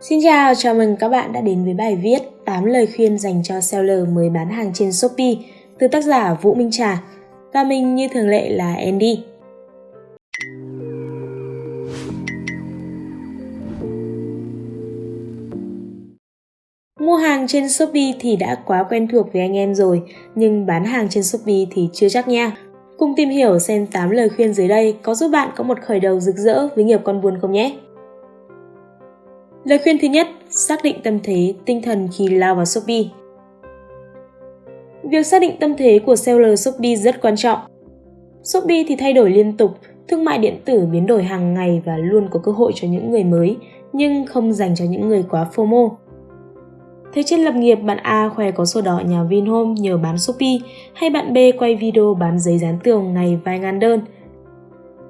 Xin chào, chào mừng các bạn đã đến với bài viết 8 lời khuyên dành cho seller mới bán hàng trên Shopee từ tác giả Vũ Minh Trà và mình như thường lệ là Andy. Mua hàng trên Shopee thì đã quá quen thuộc với anh em rồi, nhưng bán hàng trên Shopee thì chưa chắc nha. Cùng tìm hiểu xem 8 lời khuyên dưới đây có giúp bạn có một khởi đầu rực rỡ với nghiệp con buôn không nhé. Lời khuyên thứ nhất, xác định tâm thế, tinh thần khi lao vào Shopee. Việc xác định tâm thế của seller Shopee rất quan trọng. Shopee thì thay đổi liên tục, thương mại điện tử biến đổi hàng ngày và luôn có cơ hội cho những người mới, nhưng không dành cho những người quá FOMO. Thấy trên lập nghiệp bạn A khoe có sổ đỏ nhà Vinhome nhờ bán Shopee hay bạn B quay video bán giấy dán tường ngày vài ngàn đơn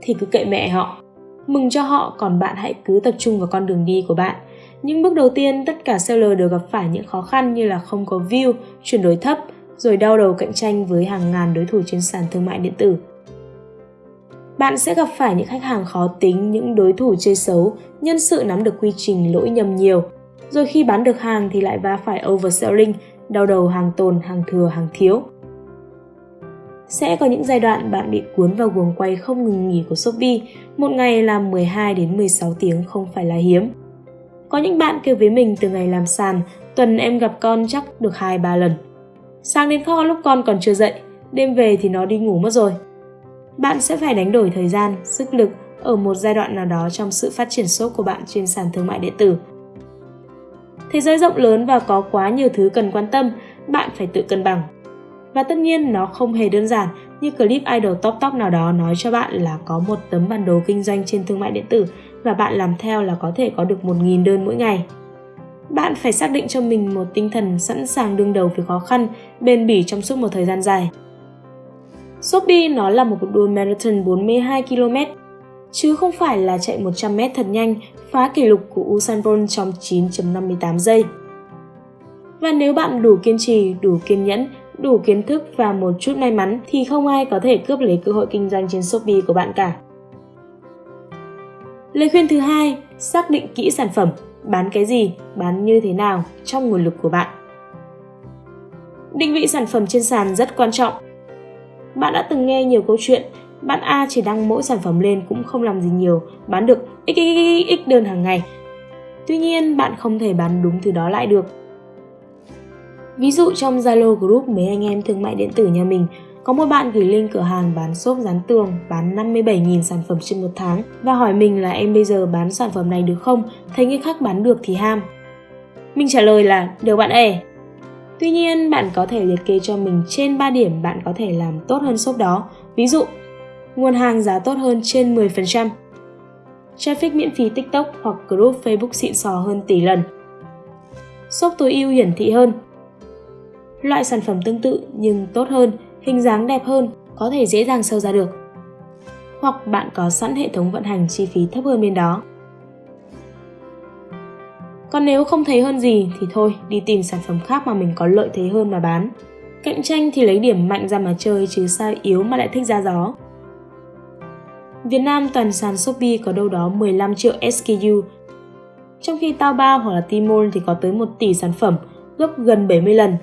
thì cứ kệ mẹ họ. Mừng cho họ còn bạn hãy cứ tập trung vào con đường đi của bạn. Những bước đầu tiên tất cả seller đều gặp phải những khó khăn như là không có view, chuyển đổi thấp, rồi đau đầu cạnh tranh với hàng ngàn đối thủ trên sàn thương mại điện tử. Bạn sẽ gặp phải những khách hàng khó tính, những đối thủ chơi xấu, nhân sự nắm được quy trình lỗi nhầm nhiều – rồi khi bán được hàng thì lại va phải overselling, đau đầu hàng tồn, hàng thừa, hàng thiếu. Sẽ có những giai đoạn bạn bị cuốn vào guồng quay không ngừng nghỉ của Shopee, một ngày làm 12 đến 16 tiếng không phải là hiếm. Có những bạn kêu với mình từ ngày làm sàn, tuần em gặp con chắc được 2-3 lần. Sáng đến kho lúc con còn chưa dậy, đêm về thì nó đi ngủ mất rồi. Bạn sẽ phải đánh đổi thời gian, sức lực ở một giai đoạn nào đó trong sự phát triển shop của bạn trên sàn thương mại điện tử Thế giới rộng lớn và có quá nhiều thứ cần quan tâm, bạn phải tự cân bằng. Và tất nhiên nó không hề đơn giản như clip idol top top nào đó nói cho bạn là có một tấm bản đồ kinh doanh trên thương mại điện tử và bạn làm theo là có thể có được 1.000 đơn mỗi ngày. Bạn phải xác định cho mình một tinh thần sẵn sàng đương đầu với khó khăn, bền bỉ trong suốt một thời gian dài. Shopee nó là một cuộc đua marathon 42 km, chứ không phải là chạy 100m thật nhanh phá kỷ lục của Usain Bolt trong 9.58 giây. Và nếu bạn đủ kiên trì, đủ kiên nhẫn, đủ kiến thức và một chút may mắn thì không ai có thể cướp lấy cơ hội kinh doanh trên Shopee của bạn cả. Lời khuyên thứ hai, xác định kỹ sản phẩm, bán cái gì, bán như thế nào trong nguồn lực của bạn. Định vị sản phẩm trên sàn rất quan trọng. Bạn đã từng nghe nhiều câu chuyện bạn A chỉ đăng mỗi sản phẩm lên cũng không làm gì nhiều, bán được xxx đơn hàng ngày. Tuy nhiên, bạn không thể bán đúng thứ đó lại được. Ví dụ trong Zalo group mấy anh em thương mại điện tử nhà mình, có một bạn gửi link cửa hàng bán xốp dán tường bán 57.000 sản phẩm trên một tháng và hỏi mình là em bây giờ bán sản phẩm này được không, thấy người khác bán được thì ham. Mình trả lời là được bạn ơi. Tuy nhiên, bạn có thể liệt kê cho mình trên 3 điểm bạn có thể làm tốt hơn shop đó. Ví dụ, nguồn hàng giá tốt hơn trên 10%. Traffic miễn phí TikTok hoặc group Facebook xịn sò hơn tỷ lần. Shop tối ưu hiển thị hơn. Loại sản phẩm tương tự nhưng tốt hơn, hình dáng đẹp hơn, có thể dễ dàng sâu ra được. Hoặc bạn có sẵn hệ thống vận hành chi phí thấp hơn bên đó. Còn nếu không thấy hơn gì thì thôi, đi tìm sản phẩm khác mà mình có lợi thế hơn mà bán. Cạnh tranh thì lấy điểm mạnh ra mà chơi chứ sao yếu mà lại thích ra gió. Việt Nam toàn sàn Shopee có đâu đó 15 triệu SKU, trong khi Taobao hoặc là Tmall thì có tới 1 tỷ sản phẩm, gấp gần 70 lần.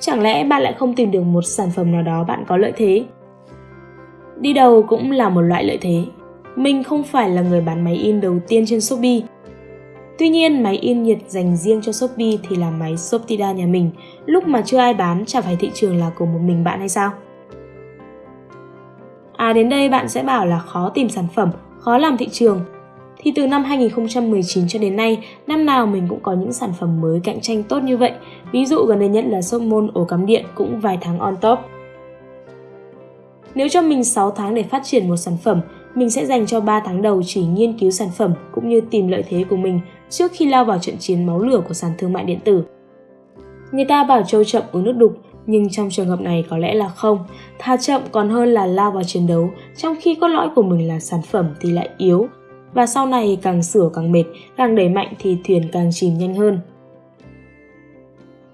Chẳng lẽ bạn lại không tìm được một sản phẩm nào đó bạn có lợi thế? Đi đầu cũng là một loại lợi thế. Mình không phải là người bán máy in đầu tiên trên Shopee. Tuy nhiên, máy in nhiệt dành riêng cho Shopee thì là máy Shoptida nhà mình. Lúc mà chưa ai bán, chả phải thị trường là của một mình bạn hay sao? À đến đây bạn sẽ bảo là khó tìm sản phẩm, khó làm thị trường. Thì từ năm 2019 cho đến nay, năm nào mình cũng có những sản phẩm mới cạnh tranh tốt như vậy. Ví dụ gần đây nhất là Sopmon ổ cắm điện cũng vài tháng on top. Nếu cho mình 6 tháng để phát triển một sản phẩm, mình sẽ dành cho 3 tháng đầu chỉ nghiên cứu sản phẩm cũng như tìm lợi thế của mình trước khi lao vào trận chiến máu lửa của sàn thương mại điện tử. Người ta bảo trâu chậm uống nước đục, nhưng trong trường hợp này có lẽ là không. Thà chậm còn hơn là lao vào chiến đấu, trong khi cốt lõi của mình là sản phẩm thì lại yếu. Và sau này càng sửa càng mệt, càng đẩy mạnh thì thuyền càng chìm nhanh hơn.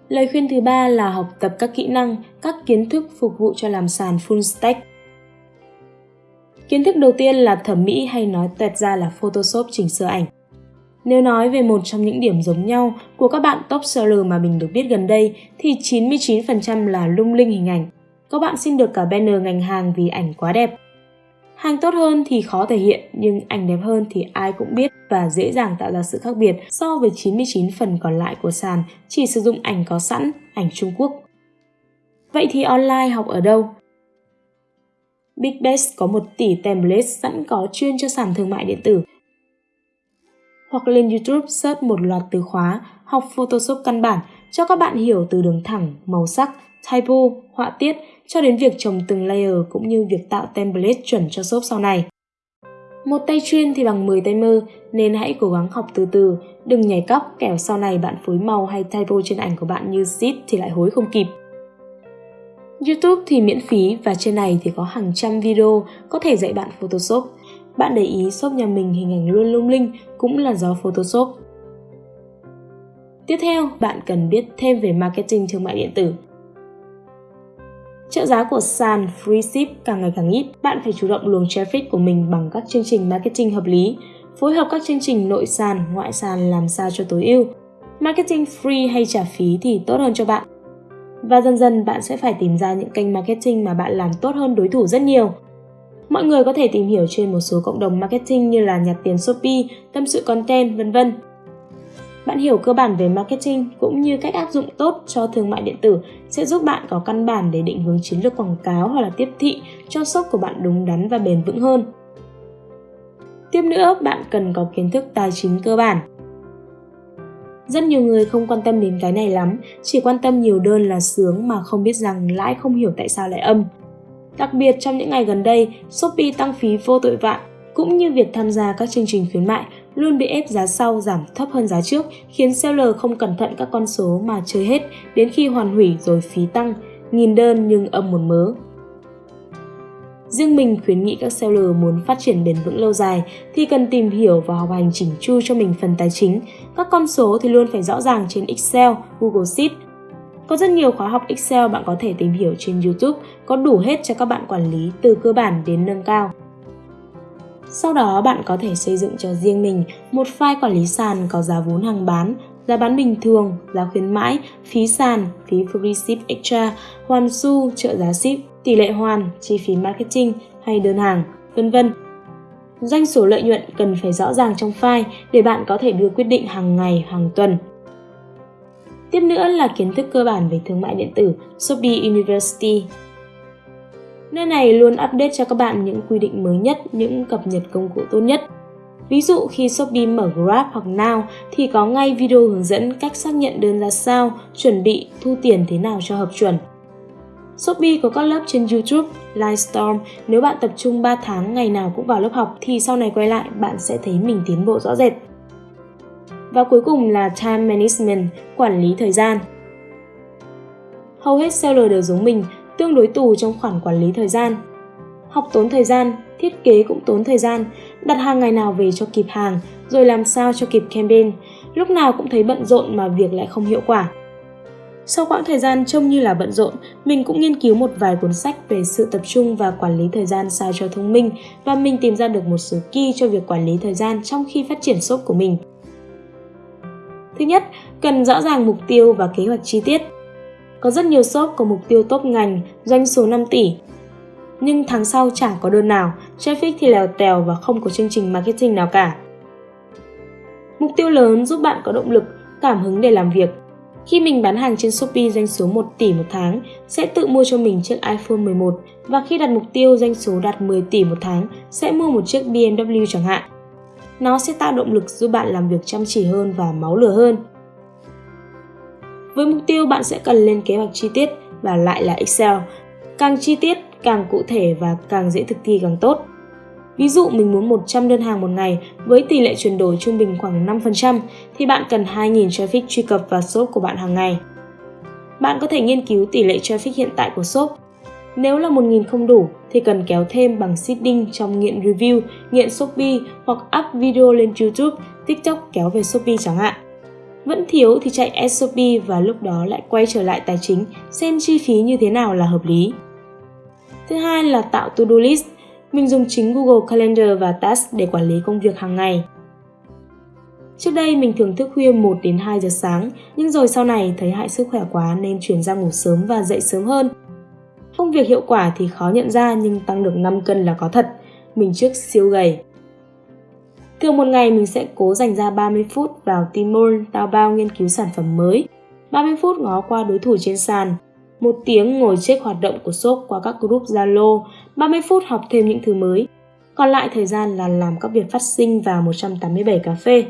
Lời khuyên thứ ba là học tập các kỹ năng, các kiến thức phục vụ cho làm sàn full stack. Kiến thức đầu tiên là thẩm mỹ hay nói tẹt ra là Photoshop chỉnh sửa ảnh. Nếu nói về một trong những điểm giống nhau của các bạn top seller mà mình được biết gần đây thì 99% là lung linh hình ảnh. Các bạn xin được cả banner ngành hàng vì ảnh quá đẹp. Hàng tốt hơn thì khó thể hiện, nhưng ảnh đẹp hơn thì ai cũng biết và dễ dàng tạo ra sự khác biệt so với 99 phần còn lại của sàn chỉ sử dụng ảnh có sẵn, ảnh Trung Quốc. Vậy thì online học ở đâu? Big Best có 1 tỷ template sẵn có chuyên cho sàn thương mại điện tử. Hoặc lên YouTube search một loạt từ khóa học Photoshop căn bản cho các bạn hiểu từ đường thẳng, màu sắc, typo, họa tiết cho đến việc trồng từng layer cũng như việc tạo template chuẩn cho shop sau này. Một tay chuyên thì bằng 10 tay mơ nên hãy cố gắng học từ từ, đừng nhảy cóc kẻo sau này bạn phối màu hay typo trên ảnh của bạn như shit thì lại hối không kịp. YouTube thì miễn phí và trên này thì có hàng trăm video có thể dạy bạn Photoshop. Bạn để ý shop nhà mình hình ảnh luôn lung linh cũng là do Photoshop. Tiếp theo, bạn cần biết thêm về marketing thương mại điện tử. Trợ giá của sàn free ship càng ngày càng ít, bạn phải chủ động luồng traffic của mình bằng các chương trình marketing hợp lý, phối hợp các chương trình nội sàn, ngoại sàn làm sao cho tối ưu. Marketing free hay trả phí thì tốt hơn cho bạn. Và dần dần bạn sẽ phải tìm ra những kênh marketing mà bạn làm tốt hơn đối thủ rất nhiều. Mọi người có thể tìm hiểu trên một số cộng đồng marketing như là nhặt tiền Shopee, tâm sự content, vân vân. Bạn hiểu cơ bản về marketing cũng như cách áp dụng tốt cho thương mại điện tử sẽ giúp bạn có căn bản để định hướng chiến lược quảng cáo hoặc là tiếp thị cho shop của bạn đúng đắn và bền vững hơn. Tiếp nữa, bạn cần có kiến thức tài chính cơ bản. Rất nhiều người không quan tâm đến cái này lắm, chỉ quan tâm nhiều đơn là sướng mà không biết rằng lãi không hiểu tại sao lại âm. Đặc biệt trong những ngày gần đây, Shopee tăng phí vô tội vạ, cũng như việc tham gia các chương trình khuyến mại luôn bị ép giá sau giảm thấp hơn giá trước, khiến seller không cẩn thận các con số mà chơi hết đến khi hoàn hủy rồi phí tăng, nghìn đơn nhưng âm một mớ. Riêng mình khuyến nghị các seller muốn phát triển bền vững lâu dài thì cần tìm hiểu và học hành chỉnh chu cho mình phần tài chính. Các con số thì luôn phải rõ ràng trên Excel, Google Sheet. Có rất nhiều khóa học Excel bạn có thể tìm hiểu trên YouTube, có đủ hết cho các bạn quản lý từ cơ bản đến nâng cao. Sau đó bạn có thể xây dựng cho riêng mình một file quản lý sàn có giá vốn hàng bán, giá bán bình thường, giá khuyến mãi, phí sàn, phí free ship extra, hoàn su, trợ giá ship, tỷ lệ hoàn, chi phí marketing hay đơn hàng, vân vân. Doanh số lợi nhuận cần phải rõ ràng trong file để bạn có thể đưa quyết định hàng ngày, hàng tuần. Tiếp nữa là kiến thức cơ bản về thương mại điện tử Shopee University Nơi này luôn update cho các bạn những quy định mới nhất, những cập nhật công cụ tốt nhất. Ví dụ khi Shopee mở Grab hoặc Now thì có ngay video hướng dẫn cách xác nhận đơn ra sao, chuẩn bị, thu tiền thế nào cho hợp chuẩn. Shopee có các lớp trên YouTube, Livestorm. Nếu bạn tập trung 3 tháng ngày nào cũng vào lớp học thì sau này quay lại bạn sẽ thấy mình tiến bộ rõ rệt. Và cuối cùng là Time Management, quản lý thời gian. Hầu hết seller đều giống mình, tương đối tù trong khoản quản lý thời gian. Học tốn thời gian, thiết kế cũng tốn thời gian, đặt hàng ngày nào về cho kịp hàng, rồi làm sao cho kịp campaign, lúc nào cũng thấy bận rộn mà việc lại không hiệu quả. Sau quãng thời gian trông như là bận rộn, mình cũng nghiên cứu một vài cuốn sách về sự tập trung và quản lý thời gian sao cho thông minh và mình tìm ra được một số key cho việc quản lý thời gian trong khi phát triển shop của mình. Thứ nhất, cần rõ ràng mục tiêu và kế hoạch chi tiết. Có rất nhiều shop có mục tiêu top ngành, doanh số 5 tỷ. Nhưng tháng sau chẳng có đơn nào, traffic thì lèo tèo và không có chương trình marketing nào cả. Mục tiêu lớn giúp bạn có động lực, cảm hứng để làm việc. Khi mình bán hàng trên Shopee doanh số 1 tỷ một tháng, sẽ tự mua cho mình chiếc iPhone 11 và khi đặt mục tiêu doanh số đạt 10 tỷ một tháng, sẽ mua một chiếc BMW chẳng hạn. Nó sẽ tạo động lực giúp bạn làm việc chăm chỉ hơn và máu lửa hơn. Với mục tiêu bạn sẽ cần lên kế hoạch chi tiết và lại là Excel. Càng chi tiết, càng cụ thể và càng dễ thực thi càng tốt. Ví dụ mình muốn 100 đơn hàng một ngày với tỷ lệ chuyển đổi trung bình khoảng 5% thì bạn cần 2.000 traffic truy cập vào shop của bạn hàng ngày. Bạn có thể nghiên cứu tỷ lệ traffic hiện tại của shop. Nếu là 1.000 không đủ thì cần kéo thêm bằng seeding trong nghiện review, nghiện Shopee hoặc up video lên YouTube, TikTok kéo về Shopee chẳng hạn. Vẫn thiếu thì chạy SOP và lúc đó lại quay trở lại tài chính xem chi phí như thế nào là hợp lý. Thứ hai là tạo to-do list. Mình dùng chính Google Calendar và Task để quản lý công việc hàng ngày. Trước đây mình thường thức khuya 1 đến 2 giờ sáng, nhưng rồi sau này thấy hại sức khỏe quá nên chuyển ra ngủ sớm và dậy sớm hơn. Công việc hiệu quả thì khó nhận ra nhưng tăng được 5 cân là có thật. Mình trước siêu gầy. Thường một ngày mình sẽ cố dành ra 30 phút vào Timon, tao bao nghiên cứu sản phẩm mới. 30 phút ngó qua đối thủ trên sàn, một tiếng ngồi check hoạt động của shop qua các group Zalo, 30 phút học thêm những thứ mới. Còn lại thời gian là làm các việc phát sinh vào 187 cà phê.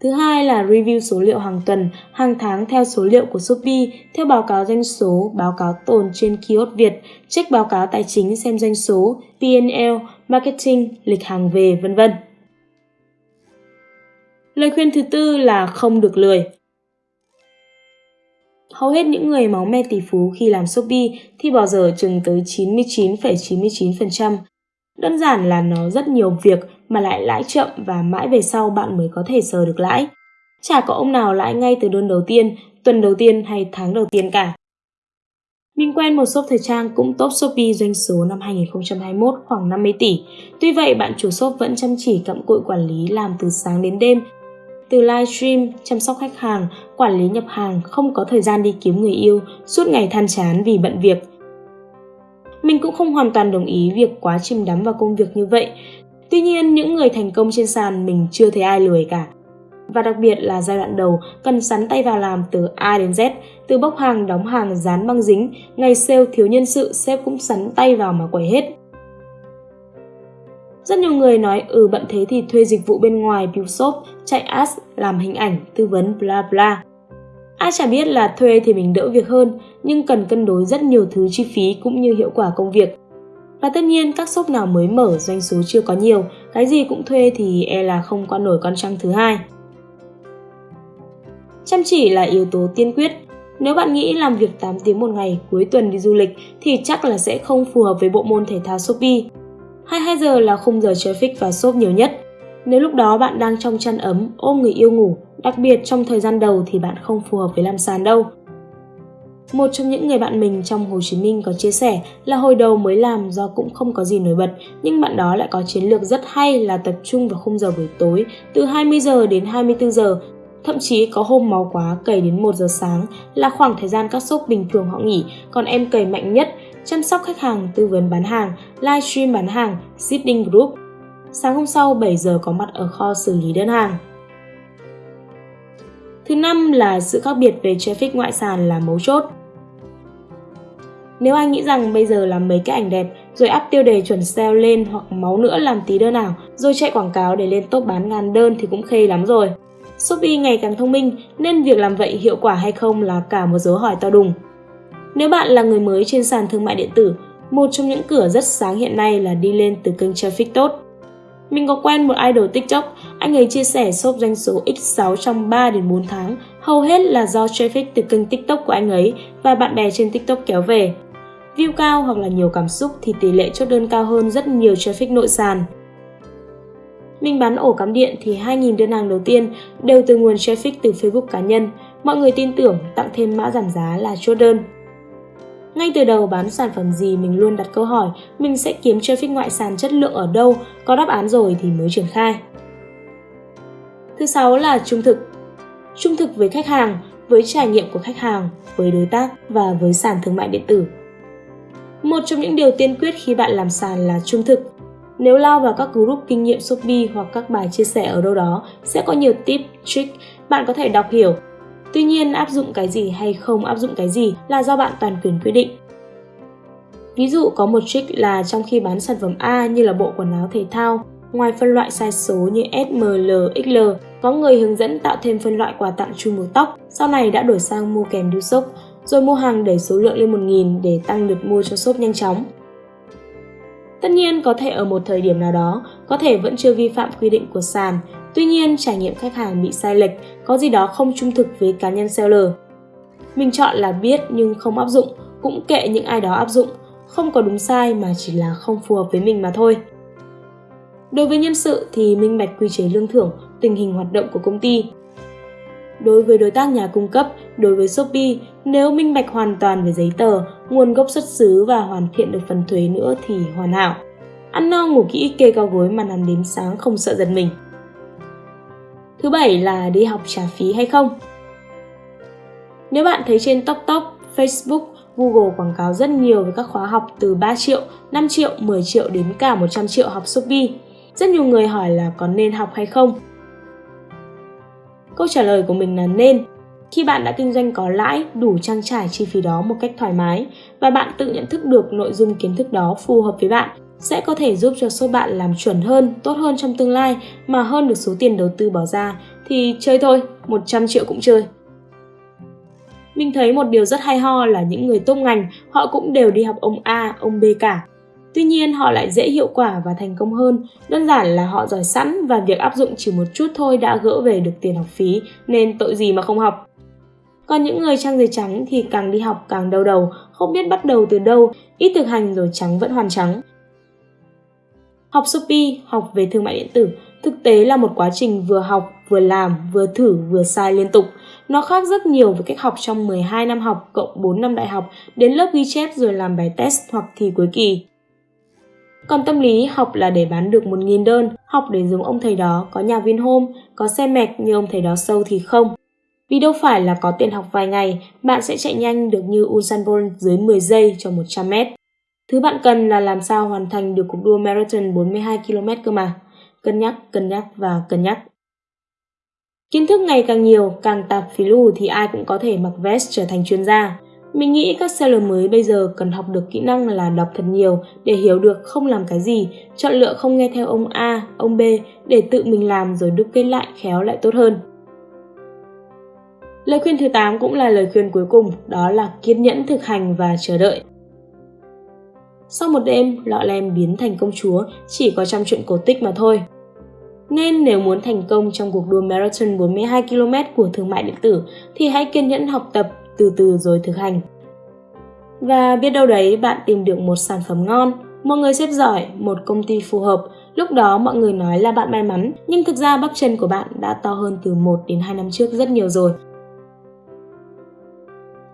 Thứ hai là review số liệu hàng tuần, hàng tháng theo số liệu của Shopee, theo báo cáo doanh số, báo cáo tồn trên kiosk Việt, check báo cáo tài chính xem doanh số, P&L, marketing, lịch hàng về, vân vân. Lời khuyên thứ tư là không được lười. Hầu hết những người máu me tỷ phú khi làm Shopee thì bỏ giờ chừng tới 99,99%. Đơn giản là nó rất nhiều việc mà lại lãi chậm và mãi về sau bạn mới có thể sờ được lãi. Chả có ông nào lãi ngay từ đơn đầu tiên, tuần đầu tiên hay tháng đầu tiên cả. Mình quen một shop thời trang cũng top Shopee doanh số năm 2021 khoảng 50 tỷ. Tuy vậy, bạn chủ shop vẫn chăm chỉ cặm cụi quản lý làm từ sáng đến đêm. Từ livestream, chăm sóc khách hàng, quản lý nhập hàng, không có thời gian đi kiếm người yêu, suốt ngày than chán vì bận việc. Mình cũng không hoàn toàn đồng ý việc quá chìm đắm vào công việc như vậy. Tuy nhiên, những người thành công trên sàn mình chưa thấy ai lười cả. Và đặc biệt là giai đoạn đầu cần sắn tay vào làm từ A đến Z, từ bốc hàng, đóng hàng, dán băng dính, ngày sale thiếu nhân sự, sếp cũng sắn tay vào mà quẩy hết. Rất nhiều người nói ừ bận thế thì thuê dịch vụ bên ngoài build shop, chạy ads, làm hình ảnh, tư vấn bla bla. Ai chả biết là thuê thì mình đỡ việc hơn, nhưng cần cân đối rất nhiều thứ chi phí cũng như hiệu quả công việc. Và tất nhiên các shop nào mới mở doanh số chưa có nhiều, cái gì cũng thuê thì e là không qua nổi con trăng thứ hai. Chăm chỉ là yếu tố tiên quyết. Nếu bạn nghĩ làm việc 8 tiếng một ngày cuối tuần đi du lịch thì chắc là sẽ không phù hợp với bộ môn thể thao Shopee. 22 giờ là khung giờ traffic vào shop nhiều nhất. Nếu lúc đó bạn đang trong chăn ấm, ôm người yêu ngủ, đặc biệt trong thời gian đầu thì bạn không phù hợp với làm sàn đâu. Một trong những người bạn mình trong Hồ Chí Minh có chia sẻ là hồi đầu mới làm do cũng không có gì nổi bật, nhưng bạn đó lại có chiến lược rất hay là tập trung vào khung giờ buổi tối từ 20 giờ đến 24 giờ Thậm chí có hôm máu quá cày đến 1 giờ sáng là khoảng thời gian các shop bình thường họ nghỉ, còn em cày mạnh nhất, chăm sóc khách hàng, tư vấn bán hàng, livestream bán hàng, sitting group. Sáng hôm sau 7 giờ có mặt ở kho xử lý đơn hàng. Thứ năm là sự khác biệt về traffic ngoại sàn là mấu chốt. Nếu anh nghĩ rằng bây giờ làm mấy cái ảnh đẹp rồi up tiêu đề chuẩn sale lên hoặc máu nữa làm tí đơn ảo rồi chạy quảng cáo để lên top bán ngàn đơn thì cũng khê lắm rồi. Shopee ngày càng thông minh nên việc làm vậy hiệu quả hay không là cả một dấu hỏi to đùng. Nếu bạn là người mới trên sàn thương mại điện tử, một trong những cửa rất sáng hiện nay là đi lên từ kênh traffic tốt. Mình có quen một idol TikTok, anh ấy chia sẻ shop doanh số X6 trong 3 đến 4 tháng, hầu hết là do traffic từ kênh TikTok của anh ấy và bạn bè trên TikTok kéo về. View cao hoặc là nhiều cảm xúc thì tỷ lệ chốt đơn cao hơn rất nhiều traffic nội sàn. Mình bán ổ cắm điện thì 2.000 đơn hàng đầu tiên đều từ nguồn traffic từ Facebook cá nhân. Mọi người tin tưởng tặng thêm mã giảm giá là chốt đơn. Ngay từ đầu bán sản phẩm gì mình luôn đặt câu hỏi mình sẽ kiếm traffic ngoại sàn chất lượng ở đâu, có đáp án rồi thì mới triển khai. Thứ sáu là trung thực. Trung thực với khách hàng, với trải nghiệm của khách hàng, với đối tác và với sàn thương mại điện tử. Một trong những điều tiên quyết khi bạn làm sàn là trung thực. Nếu lao vào các group kinh nghiệm Shopee hoặc các bài chia sẻ ở đâu đó, sẽ có nhiều tip, trick bạn có thể đọc hiểu. Tuy nhiên, áp dụng cái gì hay không áp dụng cái gì là do bạn toàn quyền quyết định. Ví dụ có một trick là trong khi bán sản phẩm A như là bộ quần áo thể thao, ngoài phân loại size số như S, M, L, XL, có người hướng dẫn tạo thêm phân loại quà tặng chung một tóc, sau này đã đổi sang mua kèm điêu sốc, rồi mua hàng đẩy số lượng lên 1.000 để tăng lượt mua cho shop nhanh chóng. Tất nhiên có thể ở một thời điểm nào đó, có thể vẫn chưa vi phạm quy định của sàn, tuy nhiên trải nghiệm khách hàng bị sai lệch, có gì đó không trung thực với cá nhân seller. Mình chọn là biết nhưng không áp dụng, cũng kệ những ai đó áp dụng, không có đúng sai mà chỉ là không phù hợp với mình mà thôi. Đối với nhân sự thì minh bạch quy chế lương thưởng, tình hình hoạt động của công ty, Đối với đối tác nhà cung cấp, đối với Shopee, nếu minh bạch hoàn toàn về giấy tờ, nguồn gốc xuất xứ và hoàn thiện được phần thuế nữa thì hoàn hảo. Ăn no ngủ kỹ kê cao gối mà nằm đến sáng không sợ giật mình. Thứ bảy là đi học trả phí hay không. Nếu bạn thấy trên TokTok, Facebook, Google quảng cáo rất nhiều về các khóa học từ 3 triệu, 5 triệu, 10 triệu đến cả 100 triệu học Shopee. Rất nhiều người hỏi là có nên học hay không. Câu trả lời của mình là nên. Khi bạn đã kinh doanh có lãi, đủ trang trải chi phí đó một cách thoải mái và bạn tự nhận thức được nội dung kiến thức đó phù hợp với bạn, sẽ có thể giúp cho số bạn làm chuẩn hơn, tốt hơn trong tương lai mà hơn được số tiền đầu tư bỏ ra thì chơi thôi, 100 triệu cũng chơi. Mình thấy một điều rất hay ho là những người tốt ngành, họ cũng đều đi học ông A, ông B cả. Tuy nhiên họ lại dễ hiệu quả và thành công hơn, đơn giản là họ giỏi sẵn và việc áp dụng chỉ một chút thôi đã gỡ về được tiền học phí, nên tội gì mà không học. Còn những người trang giấy trắng thì càng đi học càng đau đầu, không biết bắt đầu từ đâu, ít thực hành rồi trắng vẫn hoàn trắng. Học Shopee, học về thương mại điện tử, thực tế là một quá trình vừa học, vừa làm, vừa thử, vừa sai liên tục. Nó khác rất nhiều với cách học trong 12 năm học cộng 4 năm đại học, đến lớp ghi chép rồi làm bài test hoặc thi cuối kỳ. Còn tâm lý học là để bán được 1.000 đơn, học để giống ông thầy đó, có nhà viên hôm, có xe mẹc như ông thầy đó sâu thì không. Vì đâu phải là có tiền học vài ngày, bạn sẽ chạy nhanh được như Usain Bolt dưới 10 giây cho 100 mét. Thứ bạn cần là làm sao hoàn thành được cuộc đua marathon 42 km cơ mà. Cân nhắc, cân nhắc và cân nhắc. Kiến thức ngày càng nhiều, càng tạp phí lù thì ai cũng có thể mặc vest trở thành chuyên gia. Mình nghĩ các seller mới bây giờ cần học được kỹ năng là đọc thật nhiều để hiểu được không làm cái gì, chọn lựa không nghe theo ông A, ông B để tự mình làm rồi đúc kết lại khéo lại tốt hơn. Lời khuyên thứ 8 cũng là lời khuyên cuối cùng, đó là kiên nhẫn thực hành và chờ đợi. Sau một đêm, lọ lem biến thành công chúa chỉ có trong chuyện cổ tích mà thôi. Nên nếu muốn thành công trong cuộc đua marathon 42 km của thương mại điện tử thì hãy kiên nhẫn học tập, từ từ rồi thực hành. Và biết đâu đấy bạn tìm được một sản phẩm ngon, một người xếp giỏi, một công ty phù hợp, lúc đó mọi người nói là bạn may mắn, nhưng thực ra bắp chân của bạn đã to hơn từ 1 đến 2 năm trước rất nhiều rồi.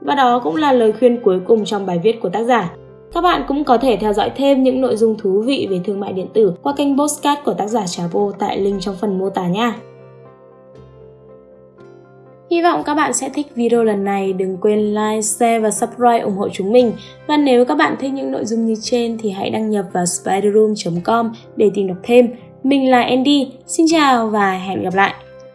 Và đó cũng là lời khuyên cuối cùng trong bài viết của tác giả. Các bạn cũng có thể theo dõi thêm những nội dung thú vị về thương mại điện tử qua kênh Postcard của tác giả Trà Vô tại link trong phần mô tả nha. Hy vọng các bạn sẽ thích video lần này. Đừng quên like, share và subscribe ủng hộ chúng mình. Và nếu các bạn thích những nội dung như trên thì hãy đăng nhập vào spiderroom.com để tìm đọc thêm. Mình là Andy, xin chào và hẹn gặp lại!